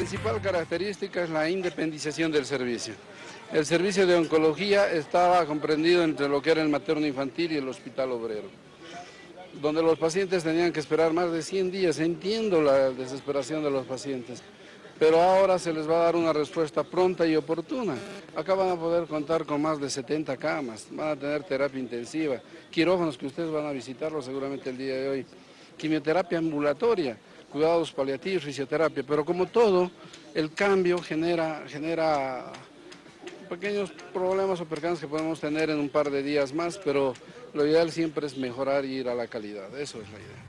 Principal característica es la independización del servicio. El servicio de oncología estaba comprendido entre lo que era el materno infantil y el hospital obrero, donde los pacientes tenían que esperar más de 100 días. Entiendo la desesperación de los pacientes, pero ahora se les va a dar una respuesta pronta y oportuna. Acá van a poder contar con más de 70 camas, van a tener terapia intensiva, quirófanos que ustedes van a visitarlo seguramente el día de hoy, quimioterapia ambulatoria, cuidados paliativos, fisioterapia, pero como todo, el cambio genera, genera pequeños problemas o percances que podemos tener en un par de días más, pero lo ideal siempre es mejorar y ir a la calidad, eso es la idea.